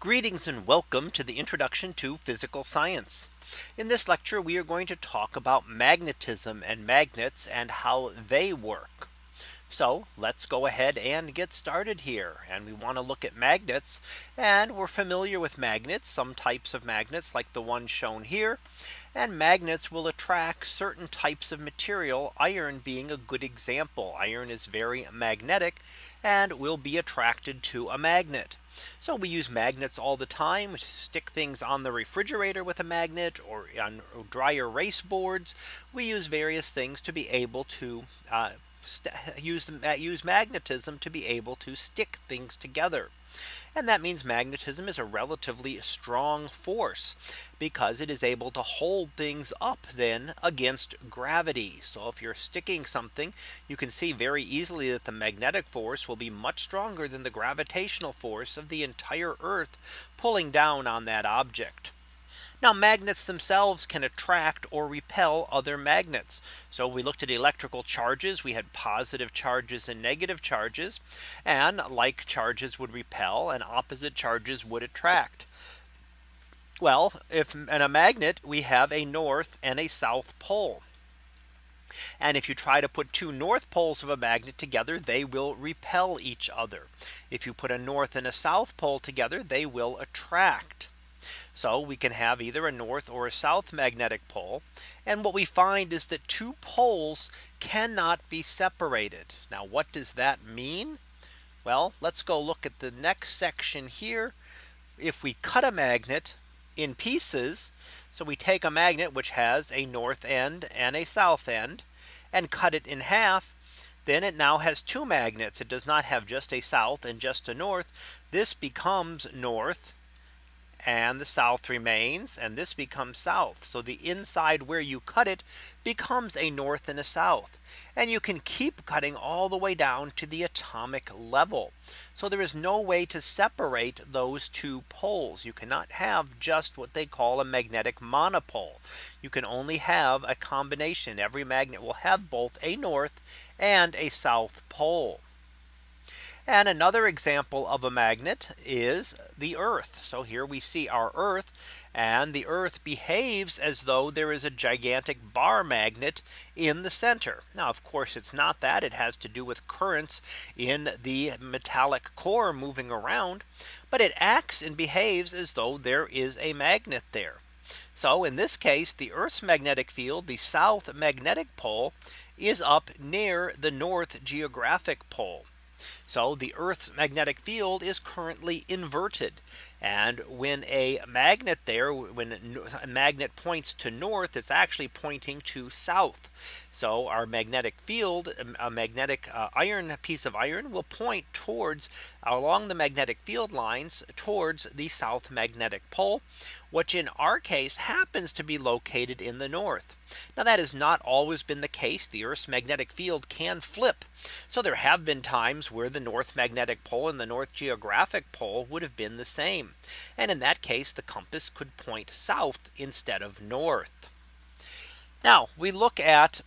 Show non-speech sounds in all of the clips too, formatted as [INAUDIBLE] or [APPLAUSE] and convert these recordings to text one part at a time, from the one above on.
Greetings and welcome to the introduction to physical science. In this lecture, we are going to talk about magnetism and magnets and how they work. So let's go ahead and get started here. And we want to look at magnets and we're familiar with magnets, some types of magnets like the one shown here. And magnets will attract certain types of material, iron being a good example. Iron is very magnetic and will be attracted to a magnet. So we use magnets all the time stick things on the refrigerator with a magnet or on dry erase boards. We use various things to be able to uh, [LAUGHS] use use magnetism to be able to stick things together. And that means magnetism is a relatively strong force because it is able to hold things up then against gravity. So if you're sticking something, you can see very easily that the magnetic force will be much stronger than the gravitational force of the entire Earth pulling down on that object. Now magnets themselves can attract or repel other magnets. So we looked at electrical charges. We had positive charges and negative charges. And like charges would repel and opposite charges would attract. Well, if in a magnet we have a north and a south pole. And if you try to put two north poles of a magnet together, they will repel each other. If you put a north and a south pole together, they will attract. So we can have either a north or a south magnetic pole. And what we find is that two poles cannot be separated. Now what does that mean? Well, let's go look at the next section here. If we cut a magnet in pieces, so we take a magnet which has a north end and a south end and cut it in half, then it now has two magnets. It does not have just a south and just a north. This becomes north and the south remains and this becomes south. So the inside where you cut it becomes a north and a south. And you can keep cutting all the way down to the atomic level. So there is no way to separate those two poles. You cannot have just what they call a magnetic monopole. You can only have a combination. Every magnet will have both a north and a south pole. And another example of a magnet is the Earth. So here we see our Earth and the Earth behaves as though there is a gigantic bar magnet in the center. Now, of course, it's not that it has to do with currents in the metallic core moving around, but it acts and behaves as though there is a magnet there. So in this case, the Earth's magnetic field, the south magnetic pole is up near the north geographic pole. So the Earth's magnetic field is currently inverted. And when a magnet there, when a magnet points to north, it's actually pointing to south. So our magnetic field, um, a magnetic uh, iron piece of iron will point towards along the magnetic field lines towards the south magnetic pole, which in our case happens to be located in the north. Now that has not always been the case. The Earth's magnetic field can flip. So there have been times where the north magnetic pole and the north geographic pole would have been the same. And in that case, the compass could point south instead of north. Now we look at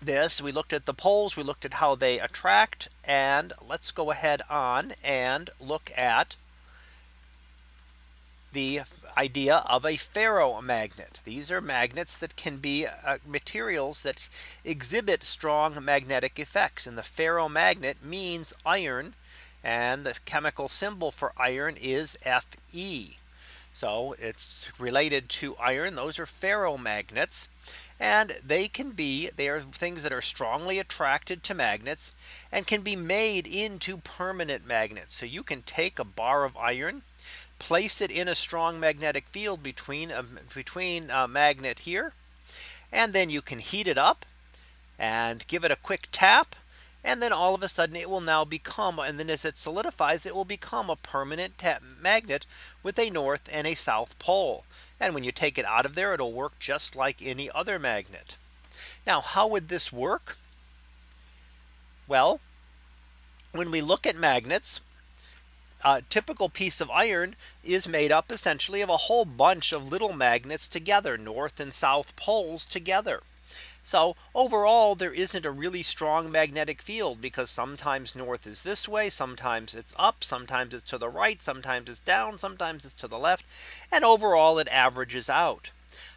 this we looked at the poles we looked at how they attract and let's go ahead on and look at the idea of a ferromagnet. These are magnets that can be uh, materials that exhibit strong magnetic effects and the ferromagnet means iron and the chemical symbol for iron is Fe. So it's related to iron. Those are ferromagnets. And they can be they are things that are strongly attracted to magnets and can be made into permanent magnets. So you can take a bar of iron place it in a strong magnetic field between a, between a magnet here and then you can heat it up and give it a quick tap and then all of a sudden it will now become and then as it solidifies it will become a permanent magnet with a north and a south pole and when you take it out of there, it'll work just like any other magnet. Now, how would this work? Well, when we look at magnets, a typical piece of iron is made up essentially of a whole bunch of little magnets together north and south poles together. So overall, there isn't a really strong magnetic field because sometimes north is this way, sometimes it's up, sometimes it's to the right, sometimes it's down, sometimes it's to the left. And overall, it averages out.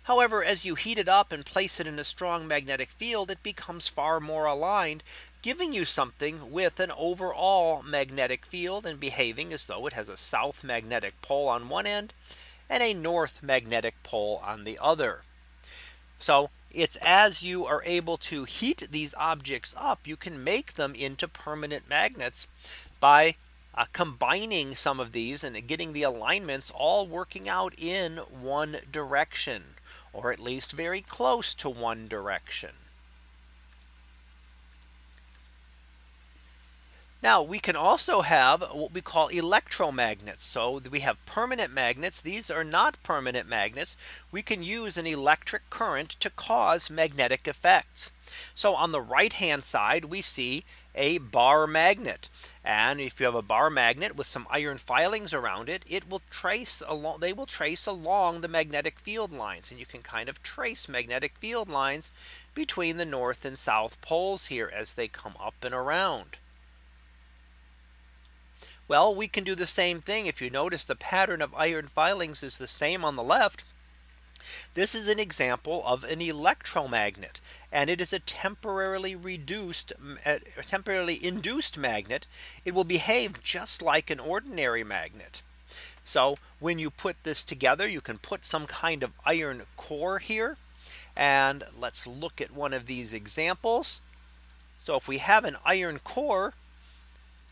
However, as you heat it up and place it in a strong magnetic field, it becomes far more aligned, giving you something with an overall magnetic field and behaving as though it has a south magnetic pole on one end and a north magnetic pole on the other. So it's as you are able to heat these objects up, you can make them into permanent magnets by uh, combining some of these and getting the alignments all working out in one direction or at least very close to one direction. Now we can also have what we call electromagnets. So we have permanent magnets. These are not permanent magnets. We can use an electric current to cause magnetic effects. So on the right hand side, we see a bar magnet. And if you have a bar magnet with some iron filings around it, it will trace along they will trace along the magnetic field lines and you can kind of trace magnetic field lines between the north and south poles here as they come up and around. Well, we can do the same thing. If you notice the pattern of iron filings is the same on the left. This is an example of an electromagnet and it is a temporarily reduced temporarily induced magnet. It will behave just like an ordinary magnet. So when you put this together, you can put some kind of iron core here. And let's look at one of these examples. So if we have an iron core,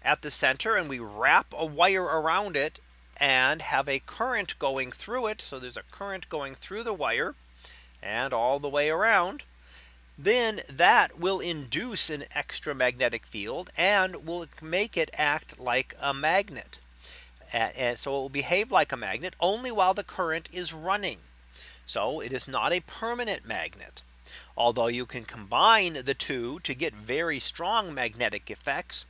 at the center and we wrap a wire around it and have a current going through it. So there's a current going through the wire and all the way around. Then that will induce an extra magnetic field and will make it act like a magnet. And so it will behave like a magnet only while the current is running. So it is not a permanent magnet. Although you can combine the two to get very strong magnetic effects.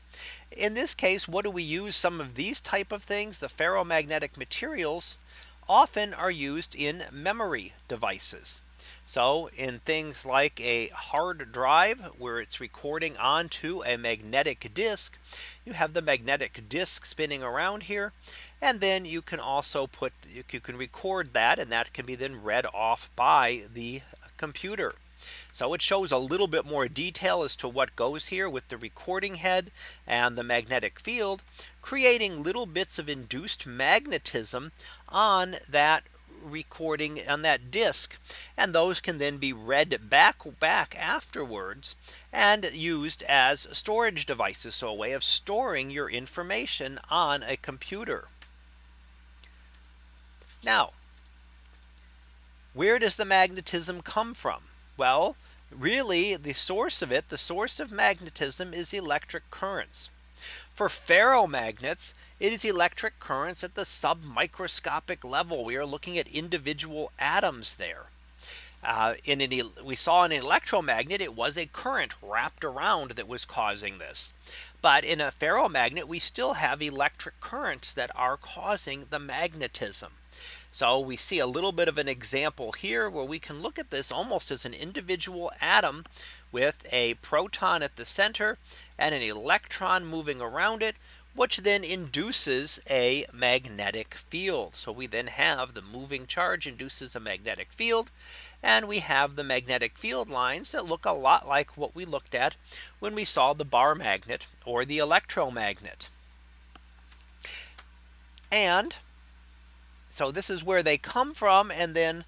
In this case, what do we use some of these type of things? The ferromagnetic materials often are used in memory devices. So in things like a hard drive where it's recording onto a magnetic disk, you have the magnetic disk spinning around here. And then you can also put you can record that and that can be then read off by the computer. So it shows a little bit more detail as to what goes here with the recording head and the magnetic field creating little bits of induced magnetism on that recording on that disk and those can then be read back back afterwards and used as storage devices so a way of storing your information on a computer. Now where does the magnetism come from well, really the source of it, the source of magnetism is electric currents. For ferromagnets, it is electric currents at the submicroscopic level. We are looking at individual atoms there. Uh, in an, we saw an electromagnet, it was a current wrapped around that was causing this. But in a ferromagnet, we still have electric currents that are causing the magnetism. So we see a little bit of an example here where we can look at this almost as an individual atom with a proton at the center and an electron moving around it which then induces a magnetic field. So we then have the moving charge induces a magnetic field. And we have the magnetic field lines that look a lot like what we looked at when we saw the bar magnet or the electromagnet. And so this is where they come from. And then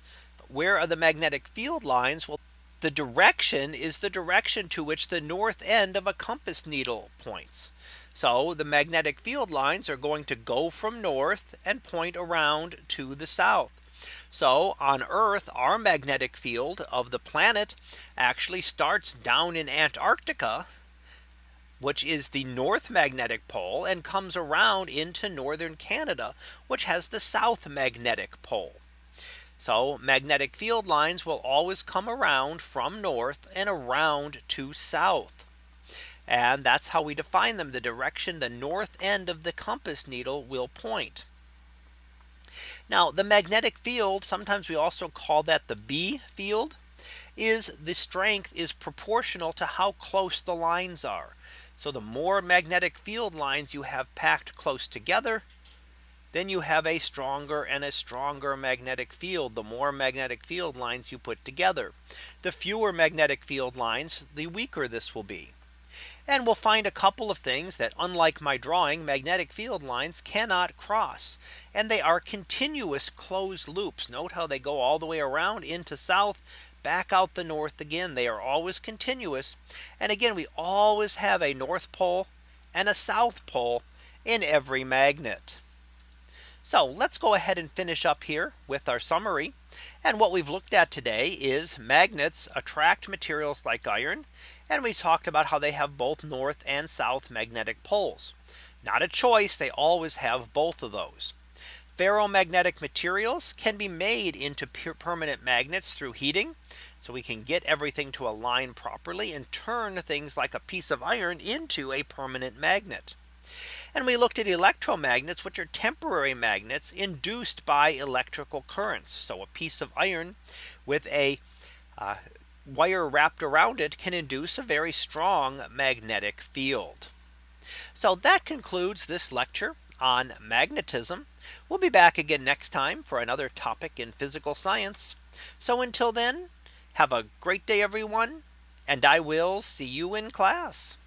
where are the magnetic field lines? Well, the direction is the direction to which the north end of a compass needle points. So the magnetic field lines are going to go from north and point around to the south. So on Earth, our magnetic field of the planet actually starts down in Antarctica which is the north magnetic pole and comes around into northern Canada, which has the south magnetic pole. So magnetic field lines will always come around from north and around to south. And that's how we define them the direction the north end of the compass needle will point. Now the magnetic field sometimes we also call that the B field. is the strength is proportional to how close the lines are. So the more magnetic field lines you have packed close together, then you have a stronger and a stronger magnetic field the more magnetic field lines you put together. The fewer magnetic field lines, the weaker this will be. And we'll find a couple of things that unlike my drawing magnetic field lines cannot cross and they are continuous closed loops. Note how they go all the way around into south back out the north again. They are always continuous. And again, we always have a north pole and a south pole in every magnet. So let's go ahead and finish up here with our summary. And what we've looked at today is magnets attract materials like iron. And we talked about how they have both north and south magnetic poles. Not a choice. They always have both of those. Ferromagnetic materials can be made into permanent magnets through heating. So we can get everything to align properly and turn things like a piece of iron into a permanent magnet. And we looked at electromagnets, which are temporary magnets induced by electrical currents. So a piece of iron with a uh, wire wrapped around it can induce a very strong magnetic field. So that concludes this lecture on magnetism. We'll be back again next time for another topic in physical science. So until then, have a great day, everyone. And I will see you in class.